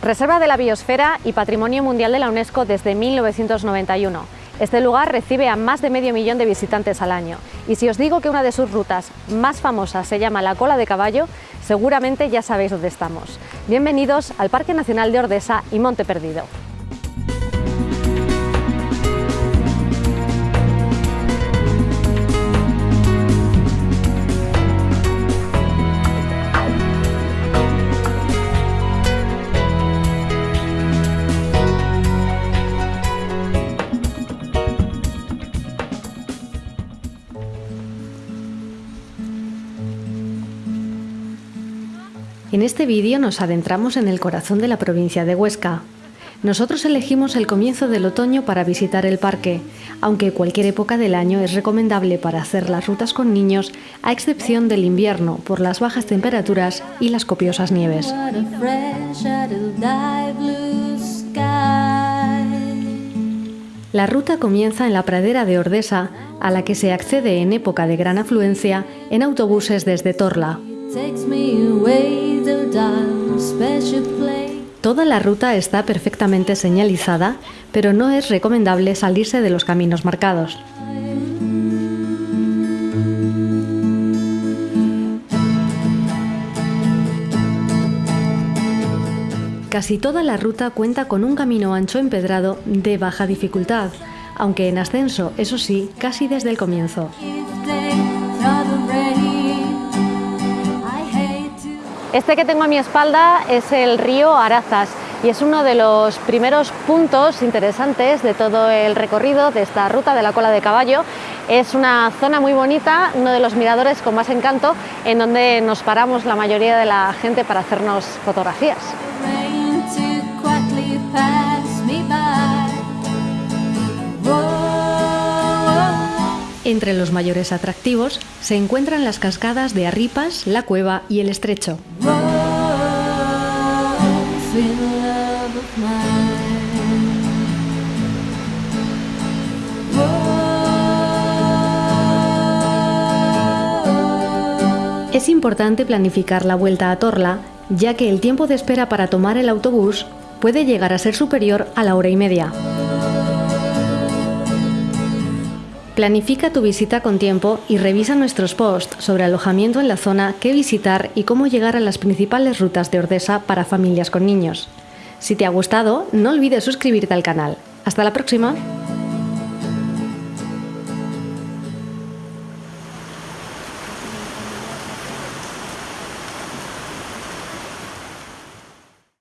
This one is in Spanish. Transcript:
Reserva de la Biosfera y Patrimonio Mundial de la UNESCO desde 1991. Este lugar recibe a más de medio millón de visitantes al año y si os digo que una de sus rutas más famosas se llama la Cola de Caballo, seguramente ya sabéis dónde estamos. Bienvenidos al Parque Nacional de Ordesa y Monte Perdido. En este vídeo nos adentramos en el corazón de la provincia de Huesca. Nosotros elegimos el comienzo del otoño para visitar el parque, aunque cualquier época del año es recomendable para hacer las rutas con niños, a excepción del invierno por las bajas temperaturas y las copiosas nieves. La ruta comienza en la pradera de Ordesa, a la que se accede en época de gran afluencia en autobuses desde Torla. Toda la ruta está perfectamente señalizada, pero no es recomendable salirse de los caminos marcados. Casi toda la ruta cuenta con un camino ancho empedrado de baja dificultad, aunque en ascenso, eso sí, casi desde el comienzo. Este que tengo a mi espalda es el río Arazas y es uno de los primeros puntos interesantes de todo el recorrido de esta ruta de la cola de caballo. Es una zona muy bonita, uno de los miradores con más encanto, en donde nos paramos la mayoría de la gente para hacernos fotografías. Entre los mayores atractivos se encuentran las cascadas de Arripas, La Cueva y El Estrecho. Es importante planificar la vuelta a Torla, ya que el tiempo de espera para tomar el autobús puede llegar a ser superior a la hora y media. Planifica tu visita con tiempo y revisa nuestros posts sobre alojamiento en la zona, qué visitar y cómo llegar a las principales rutas de Ordesa para familias con niños. Si te ha gustado, no olvides suscribirte al canal. ¡Hasta la próxima!